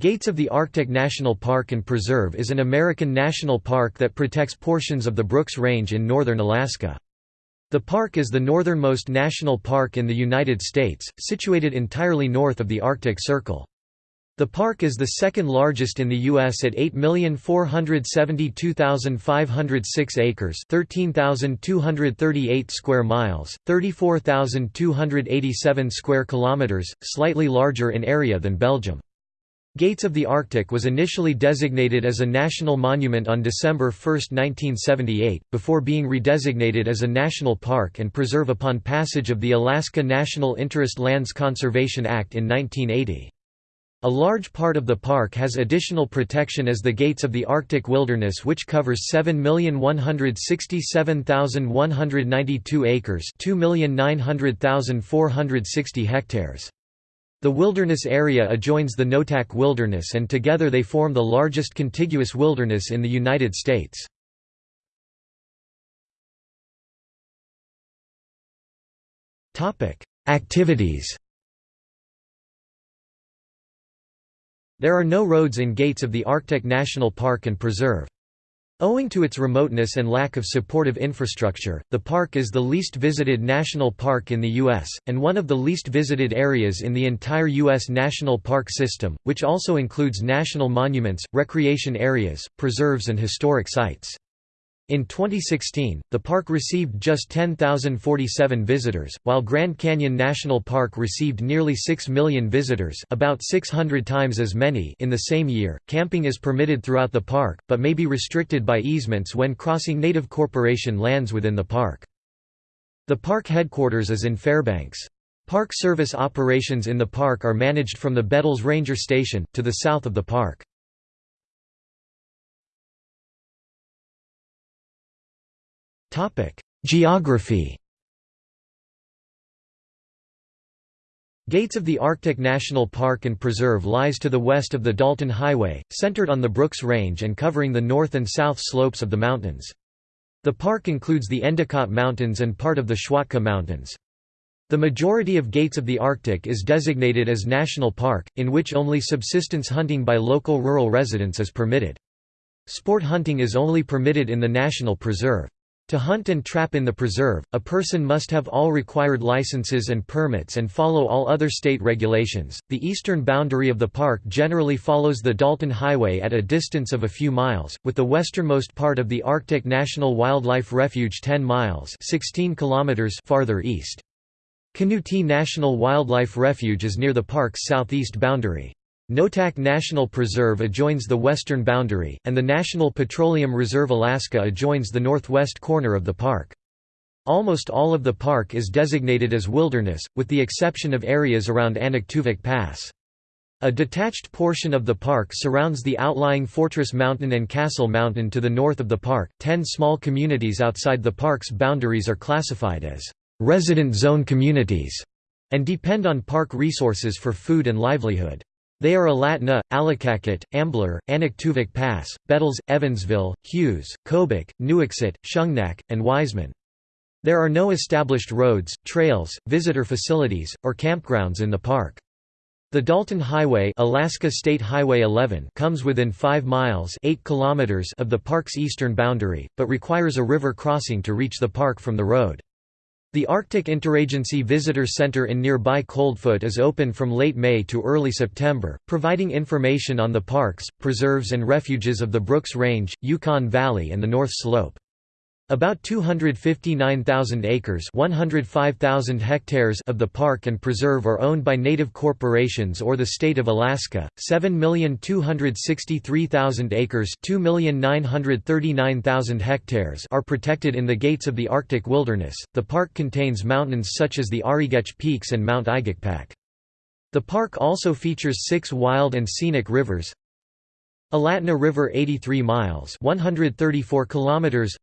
Gates of the Arctic National Park and Preserve is an American national park that protects portions of the Brooks Range in northern Alaska. The park is the northernmost national park in the United States, situated entirely north of the Arctic Circle. The park is the second largest in the U.S. at 8,472,506 acres 13,238 square miles, 34,287 square kilometers, slightly larger in area than Belgium. Gates of the Arctic was initially designated as a national monument on December 1, 1978, before being redesignated as a national park and preserve upon passage of the Alaska National Interest Lands Conservation Act in 1980. A large part of the park has additional protection as the Gates of the Arctic Wilderness which covers 7,167,192 acres 2,900,460 hectares. The wilderness area adjoins the Noatak Wilderness and together they form the largest contiguous wilderness in the United States. Activities There are no roads in gates of the Arctic National Park and Preserve. Owing to its remoteness and lack of supportive infrastructure, the park is the least visited national park in the U.S., and one of the least visited areas in the entire U.S. national park system, which also includes national monuments, recreation areas, preserves and historic sites. In 2016, the park received just 10,047 visitors, while Grand Canyon National Park received nearly 6 million visitors, about 600 times as many in the same year. Camping is permitted throughout the park, but may be restricted by easements when crossing Native Corporation lands within the park. The park headquarters is in Fairbanks. Park Service operations in the park are managed from the Bettles Ranger Station, to the south of the park. Geography Gates of the Arctic National Park and Preserve lies to the west of the Dalton Highway, centered on the Brooks Range and covering the north and south slopes of the mountains. The park includes the Endicott Mountains and part of the Schwatka Mountains. The majority of Gates of the Arctic is designated as National Park, in which only subsistence hunting by local rural residents is permitted. Sport hunting is only permitted in the National Preserve. To hunt and trap in the preserve, a person must have all required licenses and permits and follow all other state regulations. The eastern boundary of the park generally follows the Dalton Highway at a distance of a few miles, with the westernmost part of the Arctic National Wildlife Refuge 10 miles (16 kilometers) farther east. Kanuti National Wildlife Refuge is near the park's southeast boundary. Noatak National Preserve adjoins the western boundary, and the National Petroleum Reserve Alaska adjoins the northwest corner of the park. Almost all of the park is designated as wilderness, with the exception of areas around Anaktuvuk Pass. A detached portion of the park surrounds the outlying Fortress Mountain and Castle Mountain to the north of the park. Ten small communities outside the park's boundaries are classified as resident zone communities and depend on park resources for food and livelihood. They are Alatna, Allakaket, Ambler, Anaktuvuk Pass, Bettles, Evansville, Hughes, Kobuk, Nuiqsut, Shungnak, and Wiseman. There are no established roads, trails, visitor facilities, or campgrounds in the park. The Dalton Highway, Alaska State Highway 11 comes within 5 miles 8 kilometers of the park's eastern boundary, but requires a river crossing to reach the park from the road. The Arctic Interagency Visitor Center in nearby Coldfoot is open from late May to early September, providing information on the parks, preserves and refuges of the Brooks Range, Yukon Valley and the North Slope. About 259,000 acres 105,000 hectares of the park and preserve are owned by native corporations or the state of Alaska, 7,263,000 acres 2,939,000 hectares are protected in the gates of the Arctic wilderness. The park contains mountains such as the Arrigetch Peaks and Mount Igikpak. The park also features six wild and scenic rivers, Alatna River 83 miles 134 kilometers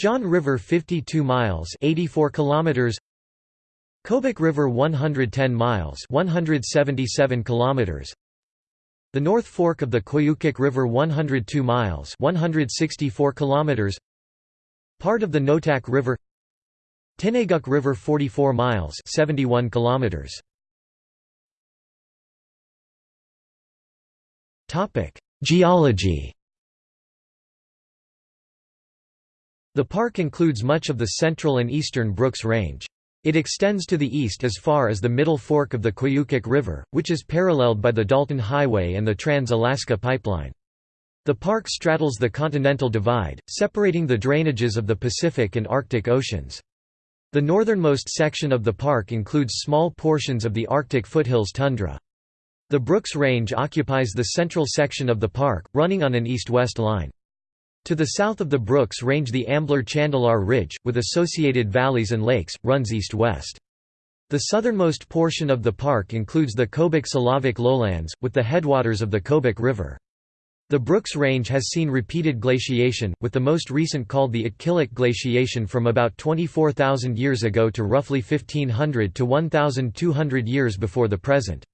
John River 52 miles 84 kilometers. Kobuk River 110 miles 177 kilometers. The North Fork of the Koyukuk River 102 miles 164 kilometers. Part of the Noatak River. Tinayguk River 44 miles 71 kilometers. Geology The park includes much of the central and eastern Brooks Range. It extends to the east as far as the middle fork of the Koyukuk River, which is paralleled by the Dalton Highway and the Trans-Alaska Pipeline. The park straddles the Continental Divide, separating the drainages of the Pacific and Arctic Oceans. The northernmost section of the park includes small portions of the Arctic foothills tundra. The Brooks Range occupies the central section of the park, running on an east-west line. To the south of the Brooks Range the Ambler-Chandalar Ridge, with associated valleys and lakes, runs east-west. The southernmost portion of the park includes the Kobuk-Selawik lowlands, with the headwaters of the Kobuk River. The Brooks Range has seen repeated glaciation, with the most recent called the Itkilik glaciation from about 24,000 years ago to roughly 1500 to 1,200 years before the present.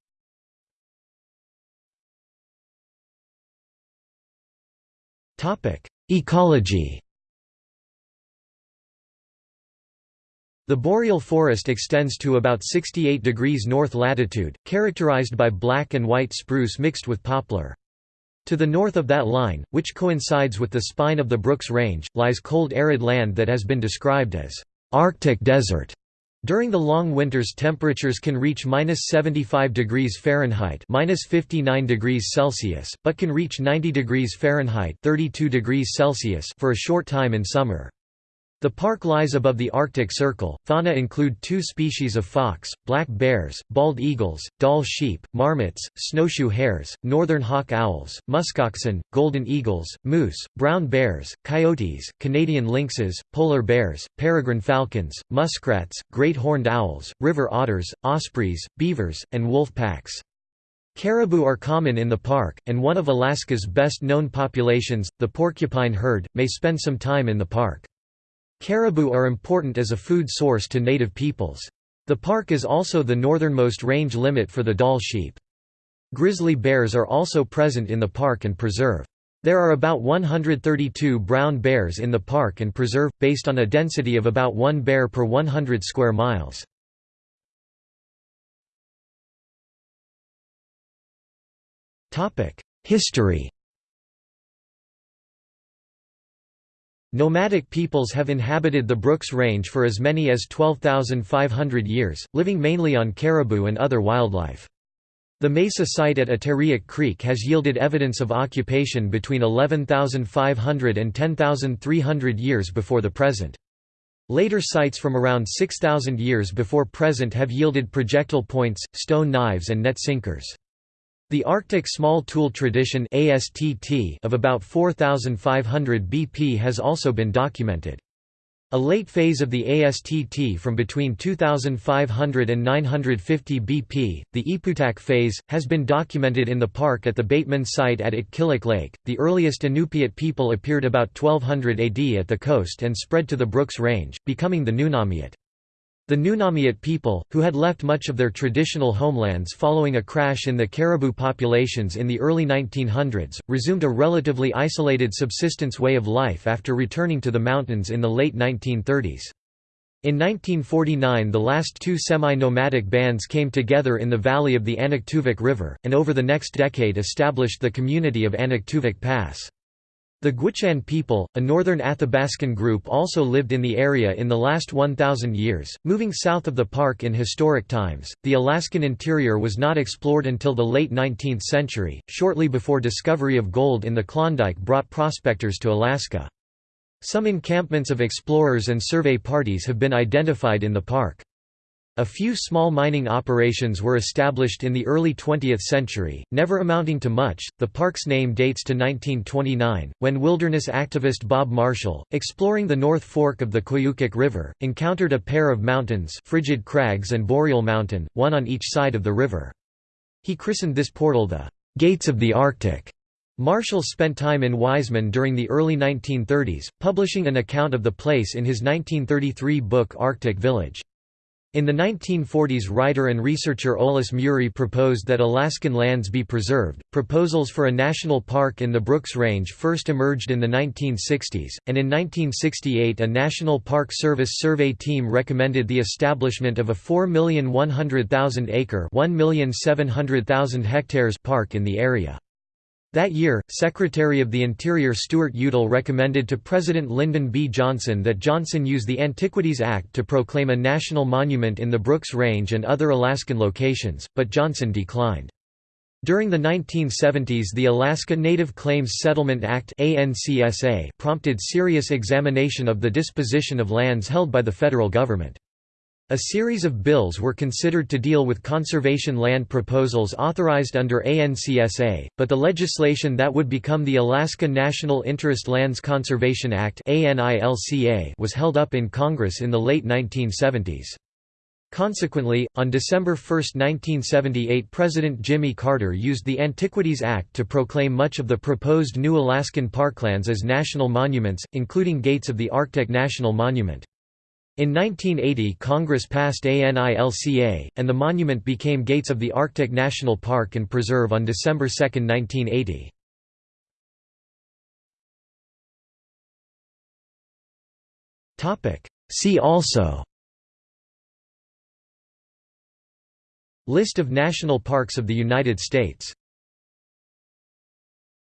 Ecology The boreal forest extends to about 68 degrees north latitude, characterized by black and white spruce mixed with poplar. To the north of that line, which coincides with the spine of the Brooks Range, lies cold arid land that has been described as Arctic desert. During the long winters temperatures can reach minus 75 degrees Fahrenheit minus 59 degrees Celsius, but can reach 90 degrees Fahrenheit 32 degrees Celsius for a short time in summer. The park lies above the Arctic Circle. Fauna include two species of fox, black bears, bald eagles, Dall sheep, marmots, snowshoe hares, northern hawk owls, muskoxen, golden eagles, moose, brown bears, coyotes, Canadian lynxes, polar bears, peregrine falcons, muskrats, great horned owls, river otters, ospreys, beavers, and wolf packs. Caribou are common in the park, and one of Alaska's best known populations, the porcupine herd, may spend some time in the park. Caribou are important as a food source to native peoples. The park is also the northernmost range limit for the Dall sheep. Grizzly bears are also present in the park and preserve. There are about 132 brown bears in the park and preserve, based on a density of about one bear per 100 square miles. History Nomadic peoples have inhabited the Brooks Range for as many as 12,500 years, living mainly on caribou and other wildlife. The mesa site at Iteriak Creek has yielded evidence of occupation between 11,500 and 10,300 years before the present. Later sites from around 6,000 years before present have yielded projectile points, stone knives and net sinkers. The Arctic Small Tool Tradition of about 4,500 BP has also been documented. A late phase of the ASTT from between 2500 and 950 BP, the Ipiutak phase, has been documented in the park at the Bateman site at Itkilik Lake. The earliest Inupiat people appeared about 1200 AD at the coast and spread to the Brooks Range, becoming the Nunamiut. The Nunamiut people, who had left much of their traditional homelands following a crash in the caribou populations in the early 1900s, resumed a relatively isolated subsistence way of life after returning to the mountains in the late 1930s. In 1949 the last two semi-nomadic bands came together in the valley of the Anaktuvuk River, and over the next decade established the community of Anaktuvuk Pass. The Gwich'in people, a northern Athabascan group also lived in the area in the last 1,000 years, moving south of the park in historic times. The Alaskan interior was not explored until the late 19th century, shortly before discovery of gold in the Klondike brought prospectors to Alaska. Some encampments of explorers and survey parties have been identified in the park. A few small mining operations were established in the early 20th century, never amounting to much. The park's name dates to 1929, when wilderness activist Bob Marshall, exploring the North Fork of the Koyukuk River, encountered a pair of mountains, Frigid Crags and Boreal Mountain, one on each side of the river. He christened this portal the Gates of the Arctic. Marshall spent time in Wiseman during the early 1930s, publishing an account of the place in his 1933 book Arctic Village. In the 1940s writer and researcher Olaus Murie proposed that Alaskan lands be preserved. Proposals for a national park in the Brooks Range first emerged in the 1960s, and in 1968 a National Park Service survey team recommended the establishment of a 4,100,000 acre 1,700,000 hectares park in the area. That year, Secretary of the Interior Stuart Udall recommended to President Lyndon B. Johnson that Johnson use the Antiquities Act to proclaim a national monument in the Brooks Range and other Alaskan locations, but Johnson declined. During the 1970s the Alaska Native Claims Settlement Act prompted serious examination of the disposition of lands held by the federal government. A series of bills were considered to deal with conservation land proposals authorized under ANCSA, but the legislation that would become the Alaska National Interest Lands Conservation Act was held up in Congress in the late 1970s. Consequently, on December 1, 1978 President Jimmy Carter used the Antiquities Act to proclaim much of the proposed new Alaskan parklands as national monuments, including Gates of the Arctic National Monument. In 1980 Congress passed ANILCA, and the monument became Gates of the Arctic National Park and Preserve on December 2, 1980. See also. List of national parks of the United States